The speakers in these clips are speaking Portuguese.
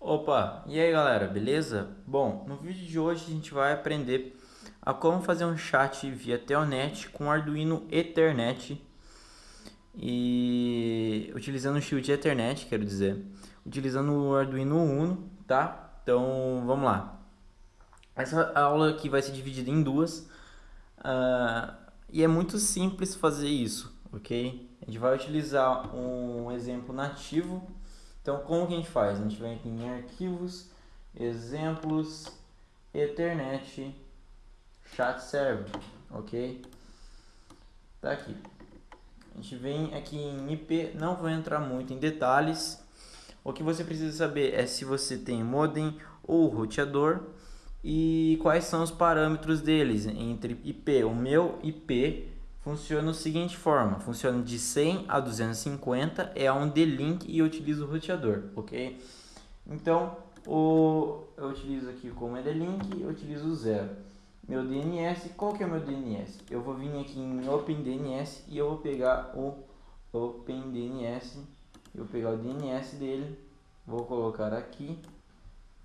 Opa, e aí galera, beleza? Bom, no vídeo de hoje a gente vai aprender a como fazer um chat via Telnet com Arduino Ethernet e utilizando o shield Ethernet, quero dizer, utilizando o Arduino Uno, tá? Então vamos lá. Essa aula aqui vai ser dividida em duas uh, e é muito simples fazer isso, ok? A gente vai utilizar um exemplo nativo então, como que a gente faz? A gente vem aqui em arquivos, exemplos, Ethernet, chat server, ok? Tá aqui. A gente vem aqui em IP, não vou entrar muito em detalhes. O que você precisa saber é se você tem modem ou roteador e quais são os parâmetros deles entre IP. O meu IP funciona da seguinte forma, funciona de 100 a 250, é um D-Link e eu utilizo o roteador, ok? Então, o, eu utilizo aqui como é D-Link, eu utilizo o zero. Meu DNS, qual que é o meu DNS? Eu vou vir aqui em OpenDNS e eu vou pegar o OpenDNS, eu vou pegar o DNS dele, vou colocar aqui.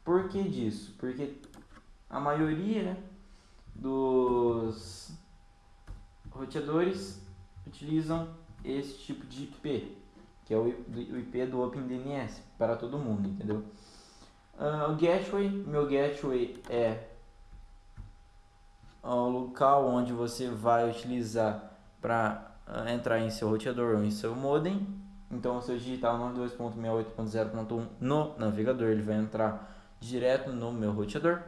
Por que disso? Porque a maioria dos roteadores utilizam esse tipo de IP, que é o IP do OpenDNS, para todo mundo, entendeu? Uh, o gateway, meu gateway é o local onde você vai utilizar para uh, entrar em seu roteador ou em seu modem. Então, se eu digitar 92.68.0.1 no navegador, ele vai entrar direto no meu roteador.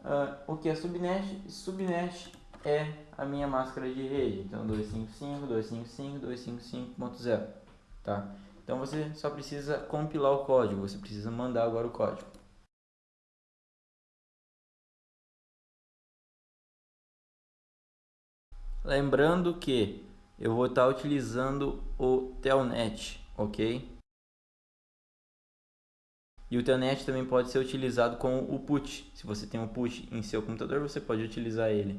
Uh, o que é subnet? Subnet é a minha máscara de rede. Então 255, 255, 255.0, tá? Então você só precisa compilar o código, você precisa mandar agora o código. Lembrando que eu vou estar utilizando o Telnet, ok? E o Telnet também pode ser utilizado com o PUT. Se você tem um PUT em seu computador, você pode utilizar ele.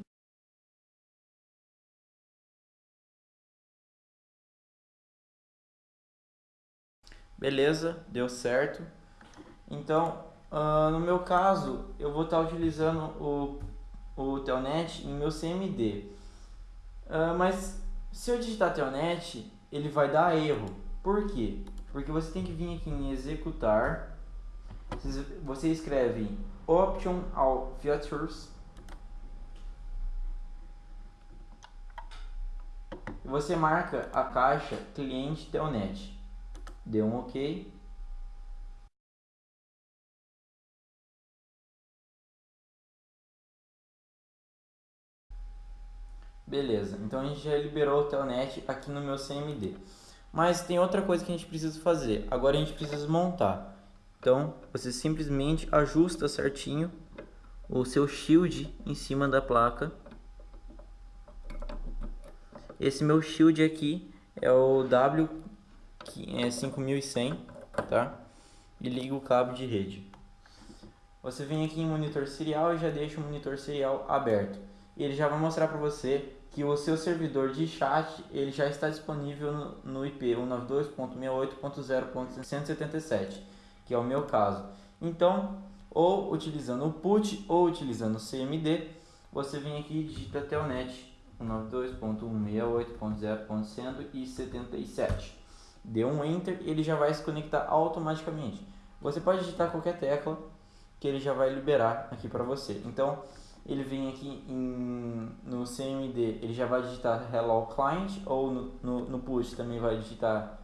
Beleza, deu certo. Então, uh, no meu caso, eu vou estar utilizando o, o Telnet em meu CMD. Uh, ah, mas se eu digitar Telnet, ele vai dar erro. Por quê? Porque você tem que vir aqui em executar. Você escreve Option All Features. Você marca a caixa cliente Telnet. Deu um OK. Beleza, então a gente já liberou o Telnet aqui no meu CMD. Mas tem outra coisa que a gente precisa fazer. Agora a gente precisa montar. Então, você simplesmente ajusta certinho o seu shield em cima da placa. Esse meu shield aqui é o W é 5100, tá? E liga o cabo de rede. Você vem aqui em monitor serial e já deixa o monitor serial aberto. Ele já vai mostrar para você que o seu servidor de chat ele já está disponível no, no IP 192.68.0.177, que é o meu caso. Então, ou utilizando o PUT ou utilizando o CMD, você vem aqui e digita telnet 192.168.0.177 deu um Enter, ele já vai se conectar automaticamente. Você pode digitar qualquer tecla que ele já vai liberar aqui para você. Então, ele vem aqui em, no CMD, ele já vai digitar Hello Client, ou no, no, no push também vai digitar,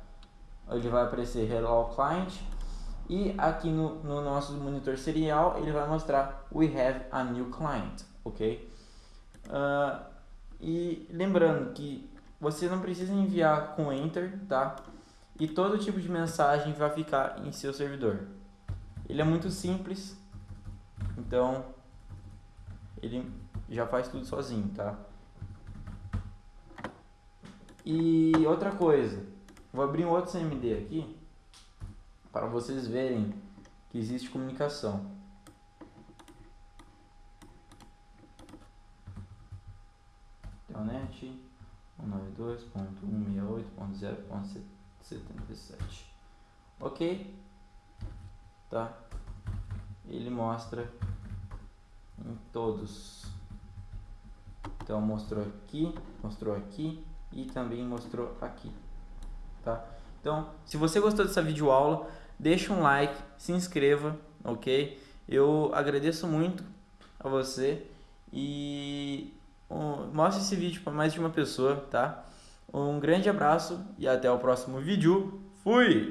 ele vai aparecer Hello Client. E aqui no, no nosso monitor serial, ele vai mostrar We have a new client, ok? Uh, e lembrando que você não precisa enviar com Enter, tá? E todo tipo de mensagem vai ficar em seu servidor. Ele é muito simples, então ele já faz tudo sozinho, tá? E outra coisa, vou abrir um outro CMD aqui para vocês verem que existe comunicação. Telnet 192.168.0.7 77. Ok? Tá? ele mostra em todos. Então mostrou aqui, mostrou aqui e também mostrou aqui, tá? Então, se você gostou dessa videoaula, deixa um like, se inscreva, ok? Eu agradeço muito a você e mostre esse vídeo para mais de uma pessoa, tá? Um grande abraço e até o próximo vídeo. Fui!